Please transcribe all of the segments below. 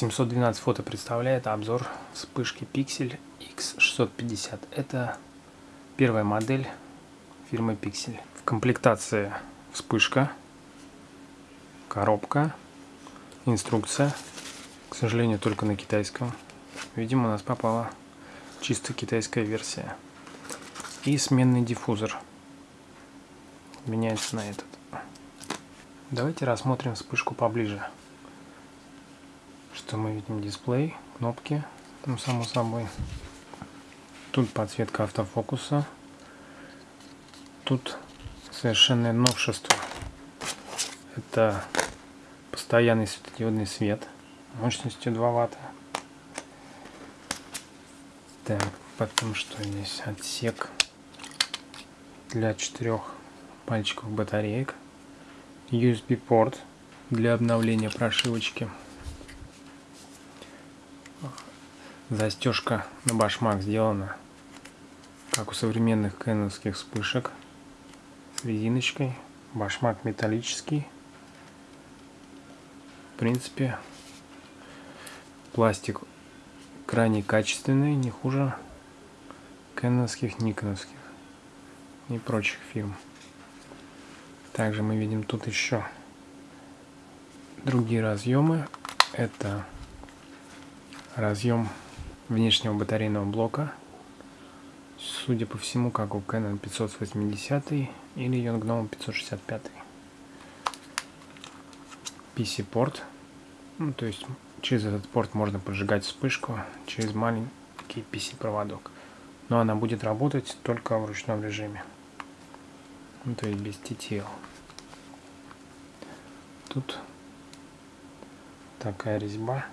712 фото представляет обзор вспышки Pixel X650. Это первая модель фирмы Pixel. В комплектации вспышка, коробка, инструкция. К сожалению, только на китайском. Видимо, у нас попала чисто китайская версия. И сменный диффузор. Меняется на этот. Давайте рассмотрим вспышку поближе что мы видим дисплей, кнопки, ну само собой. Тут подсветка автофокуса. Тут совершенное новшество. Это постоянный светодиодный свет мощностью 2 ватта. Так, потом что здесь? Отсек для четырех пальчиков батареек. USB порт для обновления прошивочки. Застежка на башмак сделана, как у современных кэновских вспышек, с резиночкой. Башмак металлический. В принципе, пластик крайне качественный, не хуже кэновских, никоновских и прочих фирм. Также мы видим тут еще другие разъемы. Это разъем внешнего батарейного блока. Судя по всему, как у Canon 580 или Yongnuo 565. PC-порт. Ну, то есть через этот порт можно поджигать вспышку через маленький PC-проводок. Но она будет работать только в ручном режиме. Ну, то есть без TTL. Тут такая резьба.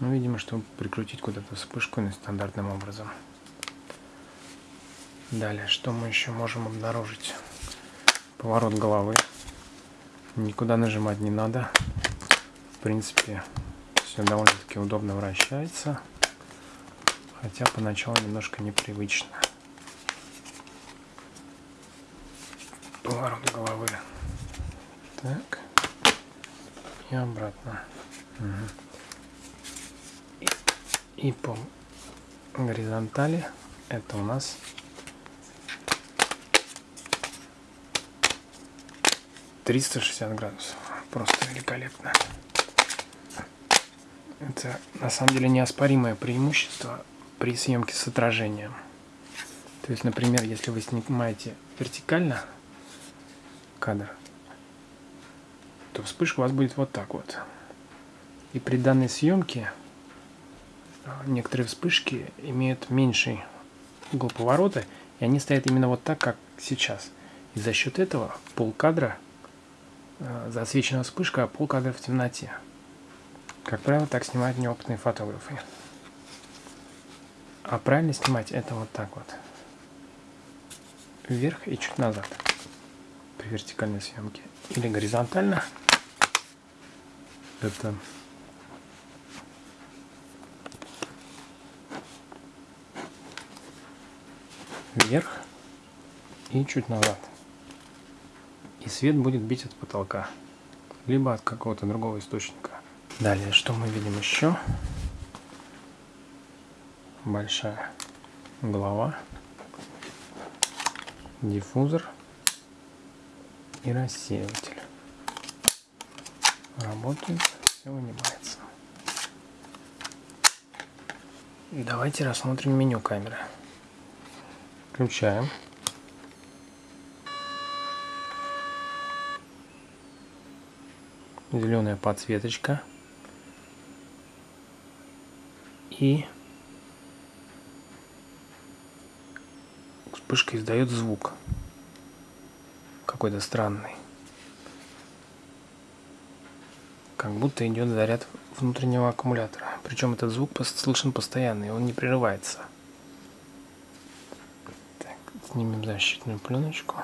Ну, видимо, чтобы прикрутить куда-то вспышку нестандартным образом. Далее, что мы еще можем обнаружить? Поворот головы. Никуда нажимать не надо. В принципе, все довольно-таки удобно вращается. Хотя поначалу немножко непривычно. Поворот головы. Так. И обратно. Угу и по горизонтали это у нас триста шестьдесят градусов. Просто великолепно. Это на самом деле неоспоримое преимущество при съемке с отражением. То есть например если вы снимаете вертикально кадр то вспышка у вас будет вот так вот. И при данной съемке некоторые вспышки имеют меньший угол поворота, и они стоят именно вот так, как сейчас. И за счет этого полкадра э, засвечена вспышка, а полкадра в темноте. Как правило, так снимают неопытные фотографы. А правильно снимать это вот так вот. Вверх и чуть назад при вертикальной съемке. Или горизонтально. Это вверх и чуть назад. И свет будет бить от потолка, либо от какого-то другого источника. Далее, что мы видим еще? Большая голова, диффузор и рассеиватель. Работает, все вынимается. Давайте рассмотрим меню камеры. Включаем. Зеленая подсветочка. И вспышка издает звук. Какой-то странный. Как будто идет заряд внутреннего аккумулятора. Причем этот звук слышен постоянно, он не прерывается. Снимем защитную пленочку.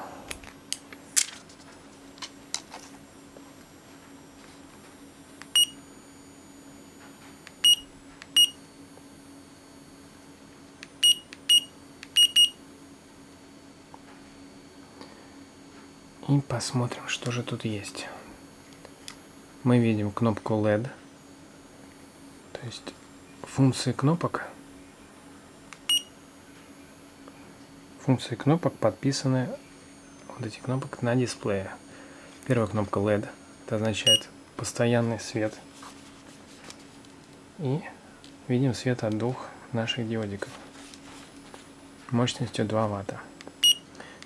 И посмотрим, что же тут есть. Мы видим кнопку LED есть функции кнопок функции кнопок подписаны вот эти кнопок на дисплее. Первая кнопка LED, это означает постоянный свет. И видим свет от двух наших диодиков мощностью 2 ватта.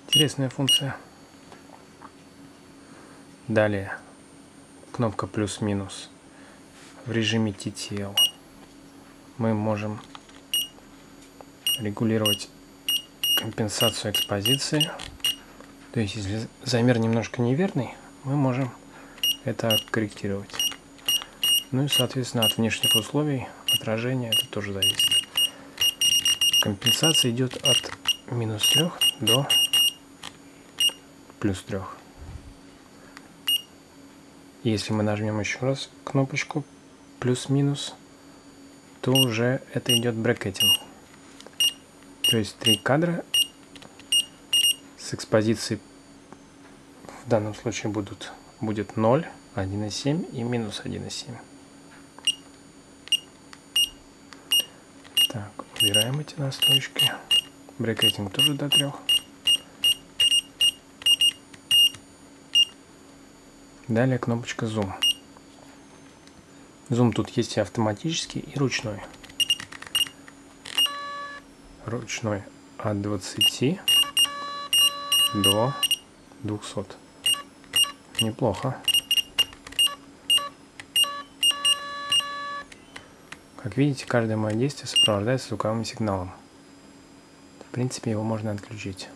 Интересная функция. Далее кнопка плюс-минус в режиме TTL. Мы можем регулировать компенсацию экспозиции. То есть, если замер немножко неверный, мы можем это корректировать. Ну и, соответственно, от внешних условий отражения это тоже зависит. Компенсация идет от минус 3 до плюс 3. Если мы нажмем еще раз кнопочку плюс-минус, то уже это идет брекетинг. То есть три кадра с экспозицией в данном случае будут будет 0, 1,7 и минус 1,7. Так, убираем эти настройки. Брекетинг тоже до 3. Далее кнопочка Zoom. Zoom тут есть и автоматический, и ручной. Ручной от 20 до 200. Неплохо. Как видите, каждое мое действие сопровождается звуковым сигналом. В принципе, его можно отключить.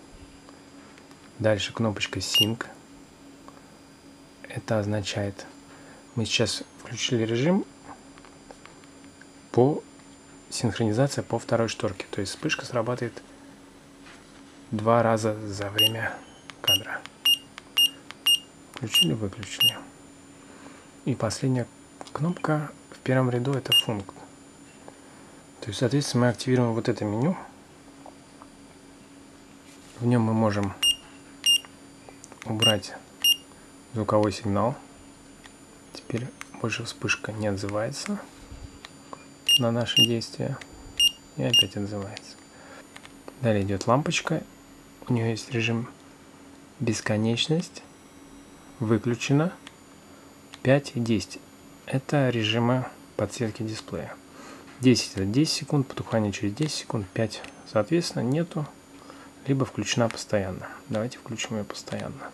Дальше кнопочка Sync. Это означает, мы сейчас включили режим по синхронизация по второй шторке. То есть вспышка срабатывает два раза за время кадра. Включили, выключили. И последняя кнопка в первом ряду это функт. То есть, соответственно, мы активируем вот это меню. В нем мы можем убрать звуковой сигнал. Теперь больше вспышка не отзывается на наши действия. И опять отзывается. Далее идет лампочка. У нее есть режим бесконечность. Выключено. 5 и 10. Это режимы подсветки дисплея. 10 это 10 секунд, потухание через 10 секунд, 5 соответственно нету, либо включена постоянно. Давайте включим ее постоянно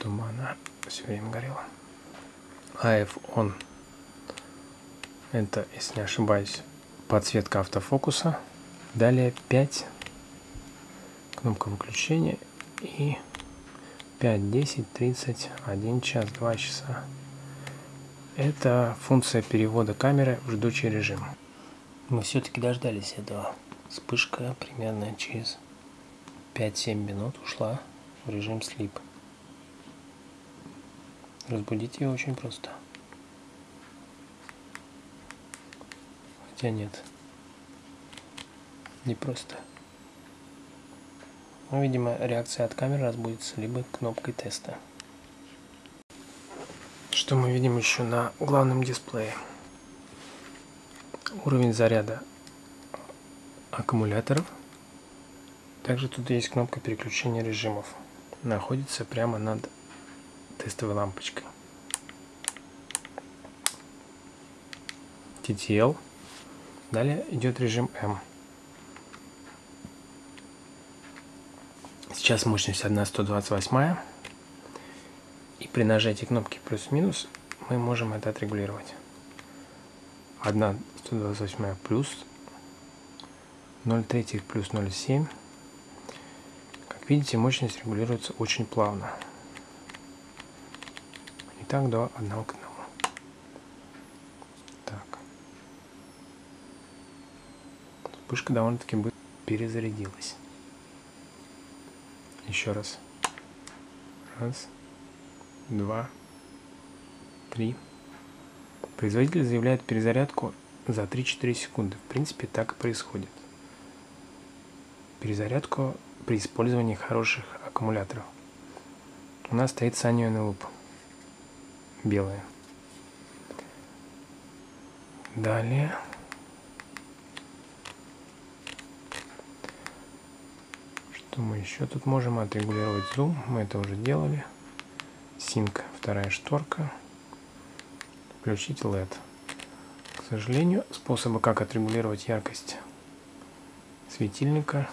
чтобы она все время горела. AF on. Это, если не ошибаюсь, подсветка автофокуса. Далее 5. Кнопка выключения. И 5, 10, 30, 1 час, 2 часа. Это функция перевода камеры в ждучий режим. Мы все-таки дождались этого. Вспышка примерно через 5-7 минут ушла в режим слип. Разбудить ее очень просто. Хотя нет. Не просто. Ну, видимо, реакция от камеры разбудится либо кнопкой теста. Что мы видим еще на главном дисплее? Уровень заряда аккумуляторов. Также тут есть кнопка переключения режимов. Находится прямо над тестовой лампочкой. TTL. Далее идет режим М. Сейчас мощность 1,128. И при нажатии кнопки плюс-минус мы можем это отрегулировать. 1,128 плюс, 0,3 плюс 0,7. Как видите, мощность регулируется очень плавно. И так до одного. к Вспышка довольно-таки быстро перезарядилась. Еще раз. Раз, два, три. Производитель заявляет перезарядку за 3-4 секунды. В принципе, так и происходит. Перезарядку при использовании хороших аккумуляторов. У нас стоит Sanyo NLOOP белые. Далее. Что мы еще тут можем отрегулировать зум? Мы это уже делали. Синк, вторая шторка. Включить LED. К сожалению, способа, как отрегулировать яркость светильника,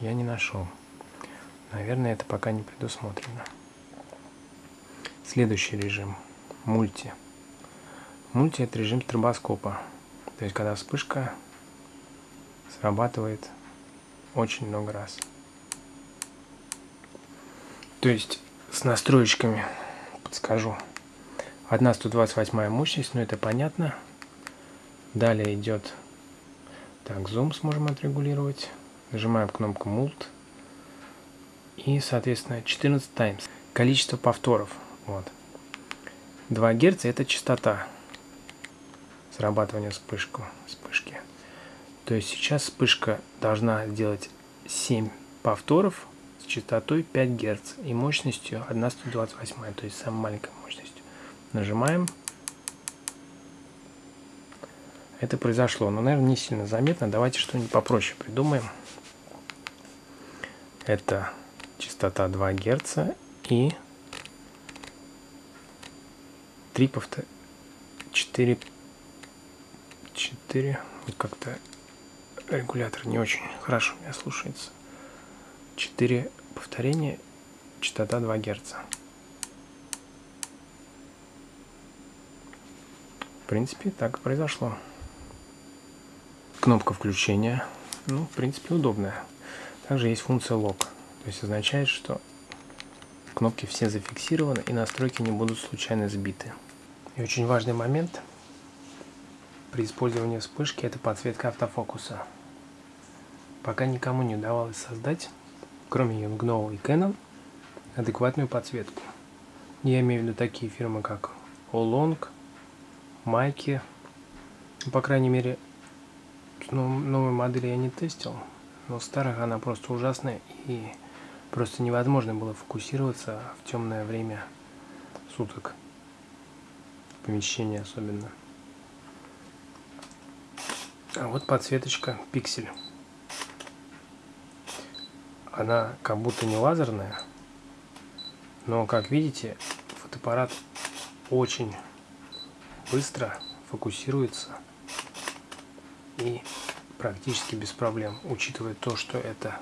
я не нашел. Наверное, это пока не предусмотрено. Следующий режим. Мульти. Мульти это режим стробоскопа. То есть, когда вспышка срабатывает очень много раз. То есть, с настроечками подскажу. Одна 128 мощность, но это понятно. Далее идет так, зум сможем отрегулировать. Нажимаем кнопку Mult. И, соответственно, 14 times. Количество повторов. Вот. 2 Гц это частота срабатывания вспышку, вспышки. То есть сейчас вспышка должна сделать 7 повторов с частотой 5 Гц и мощностью 1,128, то есть самой маленькой мощностью. Нажимаем. Это произошло, но, наверное, не сильно заметно. Давайте что-нибудь попроще придумаем. Это частота 2 Гц и 3 повтор... 4 4 вот как-то регулятор не очень хорошо меня слушается 4 повторения частота 2 Гц в принципе так и произошло. Кнопка включения ну в принципе удобная. Также есть функция лог. То есть означает что кнопки все зафиксированы и настройки не будут случайно сбиты. И очень важный момент – при использовании вспышки это подсветка автофокуса. Пока никому не удавалось создать, кроме Yongnuo и Canon, адекватную подсветку. Я имею в виду такие фирмы, как Olong, Майки. Ну, по крайней мере, новые модели я не тестил, но старых она просто ужасная и просто невозможно было фокусироваться в темное время суток. В помещении особенно. А вот подсветочка пиксель. Она как будто не лазерная, но как видите, фотоаппарат очень быстро фокусируется и практически без проблем, учитывая то, что это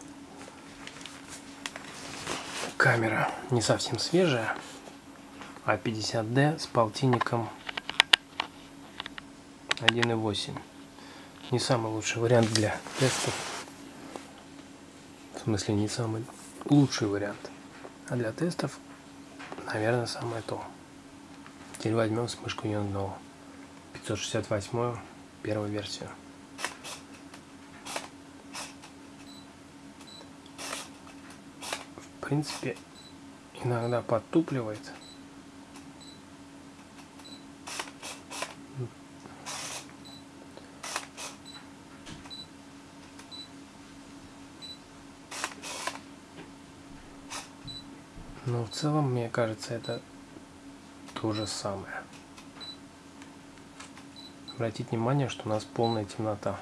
камера не совсем свежая, а 50D с полтинником 1.8 не самый лучший вариант для тестов. В смысле, не самый лучший вариант. А для тестов, наверное, самое то. Теперь возьмем вспышку Yongnuo 568 первую версию. В принципе, иногда подтупливает. Но в целом, мне кажется, это то же самое. Обратите внимание, что у нас полная темнота.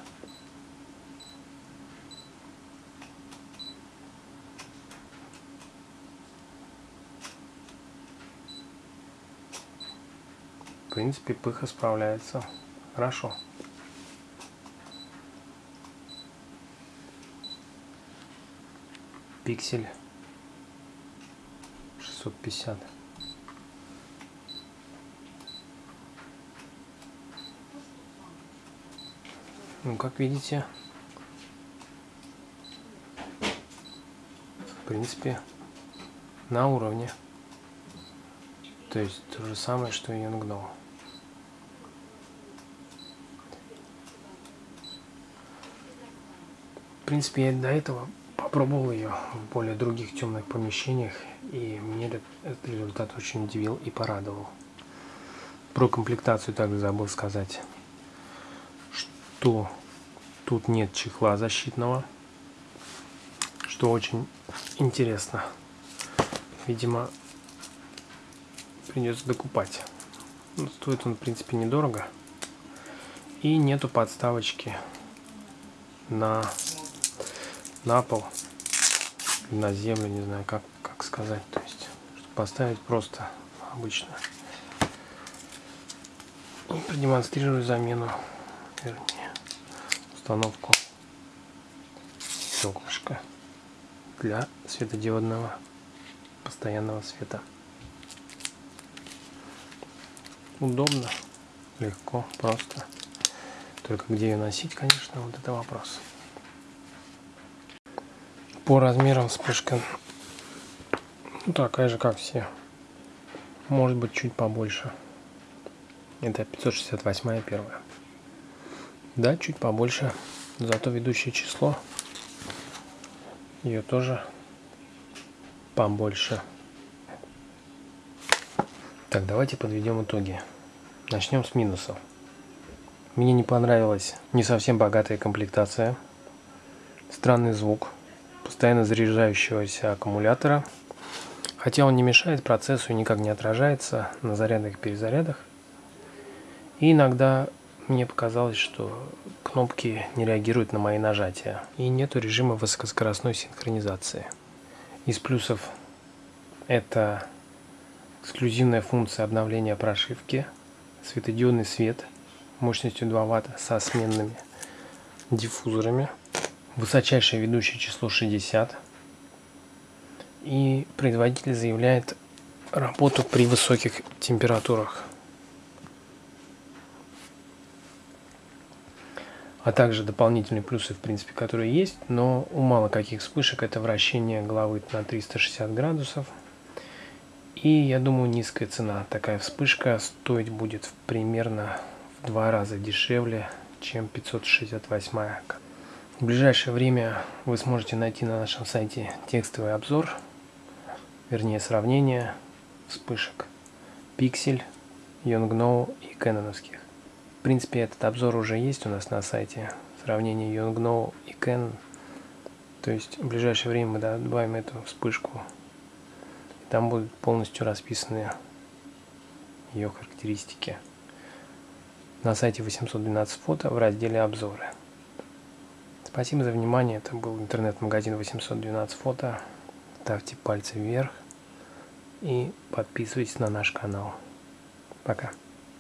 В принципе, пыха справляется хорошо. Пиксель 650. Ну, как видите, в принципе, на уровне. То есть то же самое, что и Youngno. В принципе, я до этого попробовал ее в более других темных помещениях и мне этот, результат очень удивил и порадовал. Про комплектацию также забыл сказать, что тут нет чехла защитного, что очень интересно. Видимо, придется докупать. Но стоит он, в принципе, недорого. И нету подставочки на, на пол, на землю, не знаю, как, как сказать. То есть, поставить просто обычно. И продемонстрирую замену, вернее, установку стеклышка для светодиодного постоянного света. Удобно, легко, просто. Только где ее носить, конечно, вот это вопрос. По размерам вспышка ну, такая же, как все. Может быть, чуть побольше. Это 568 первая. Да, чуть побольше. Зато ведущее число ее тоже побольше. Так, давайте подведем итоги. Начнем с минусов. Мне не понравилась не совсем богатая комплектация, странный звук, постоянно заряжающегося аккумулятора, хотя он не мешает процессу и никак не отражается на зарядах и перезарядах. И иногда мне показалось, что кнопки не реагируют на мои нажатия и нету режима высокоскоростной синхронизации. Из плюсов это эксклюзивная функция обновления прошивки, светодиодный свет мощностью 2 Вт со сменными диффузорами, высочайшее ведущее число 60 и производитель заявляет работу при высоких температурах. А также дополнительные плюсы, в принципе, которые есть, но у мало каких вспышек это вращение головы на 360 градусов – и я думаю, низкая цена. Такая вспышка стоить будет примерно в два раза дешевле, чем 568. В ближайшее время вы сможете найти на нашем сайте текстовый обзор, вернее сравнение вспышек Pixel, Yongnuo и Canon. В принципе, этот обзор уже есть у нас на сайте. Сравнение Yongnuo и Canon. То есть в ближайшее время мы добавим эту вспышку там будут полностью расписаны ее характеристики. На сайте 812 фото в разделе обзоры. Спасибо за внимание. Это был интернет-магазин 812 фото. Ставьте пальцы вверх и подписывайтесь на наш канал. Пока.